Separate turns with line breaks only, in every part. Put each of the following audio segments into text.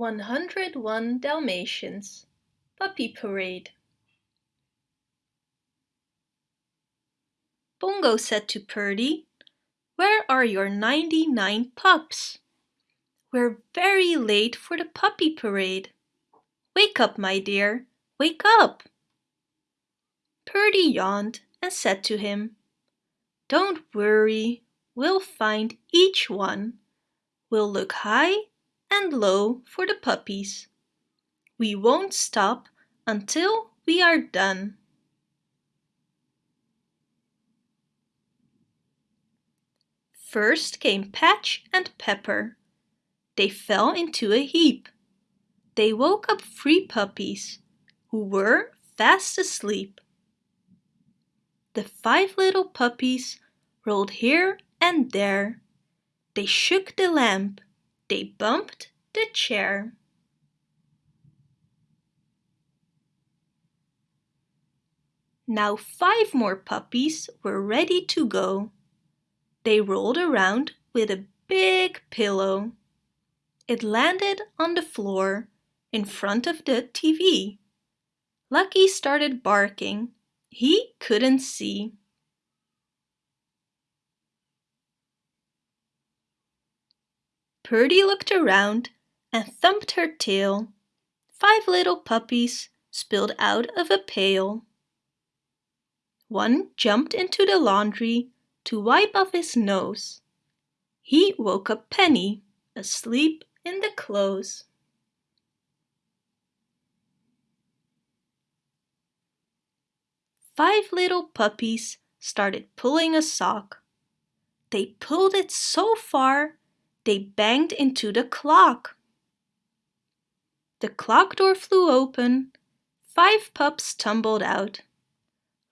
101 Dalmatians Puppy Parade Pongo said to Perdy, Where are your 99 pups? We're very late for the puppy parade. Wake up, my dear, wake up! Perdy yawned and said to him, Don't worry, we'll find each one. We'll look high and low for the puppies. We won't stop until we are done. First came Patch and Pepper. They fell into a heap. They woke up three puppies, who were fast asleep. The five little puppies rolled here and there. They shook the lamp they bumped the chair. Now five more puppies were ready to go. They rolled around with a big pillow. It landed on the floor in front of the TV. Lucky started barking. He couldn't see. Perdy looked around and thumped her tail. Five little puppies spilled out of a pail. One jumped into the laundry to wipe off his nose. He woke up Penny, asleep in the clothes. Five little puppies started pulling a sock. They pulled it so far they banged into the clock. The clock door flew open. Five pups tumbled out.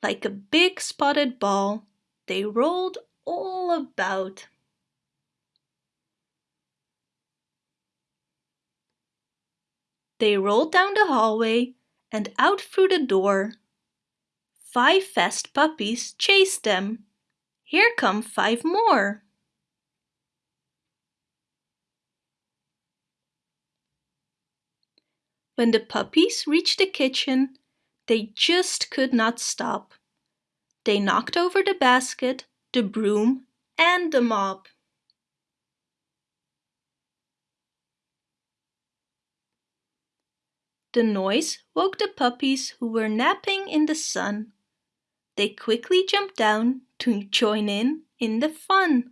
Like a big spotted ball, they rolled all about. They rolled down the hallway and out through the door. Five fast puppies chased them. Here come five more. When the puppies reached the kitchen, they just could not stop. They knocked over the basket, the broom and the mop. The noise woke the puppies who were napping in the sun. They quickly jumped down to join in in the fun.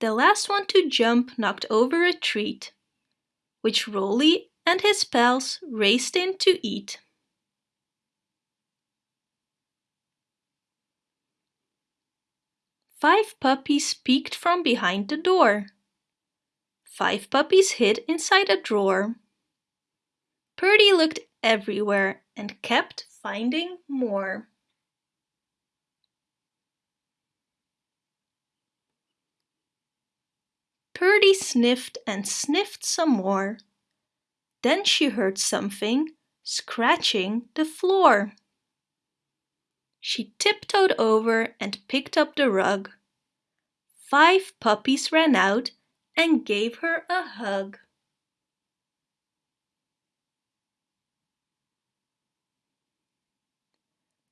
The last one to jump knocked over a treat which Rolly and his pals raced in to eat. Five puppies peeked from behind the door. Five puppies hid inside a drawer. Perdy looked everywhere and kept finding more. Perdy sniffed and sniffed some more. Then she heard something scratching the floor. She tiptoed over and picked up the rug. Five puppies ran out and gave her a hug.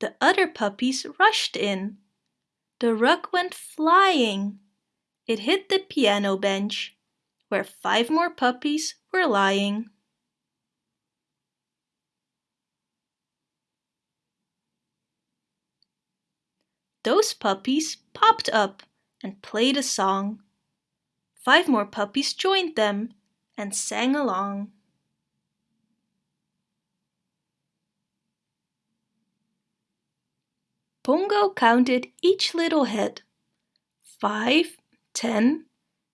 The other puppies rushed in. The rug went flying. It hit the piano bench, where five more puppies were lying. Those puppies popped up and played a song. Five more puppies joined them and sang along. Pongo counted each little head. Five, 10,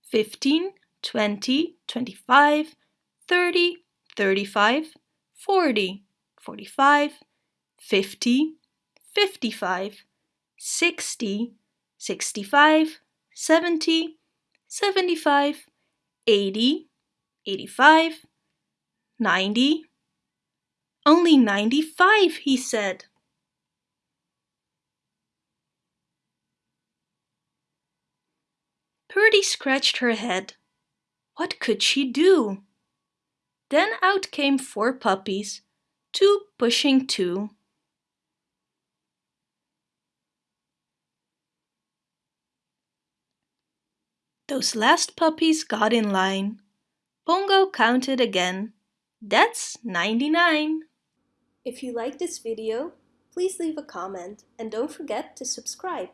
15, 20, 25, 30, 35, 40, 45, 50, 55, 60, 65, 70, 75, 80, 85, 90. Only 95, he said. Perdy scratched her head. What could she do? Then out came four puppies, two pushing two. Those last puppies got in line. Pongo counted again. That's 99. If you like this video, please leave a comment and don't forget to subscribe.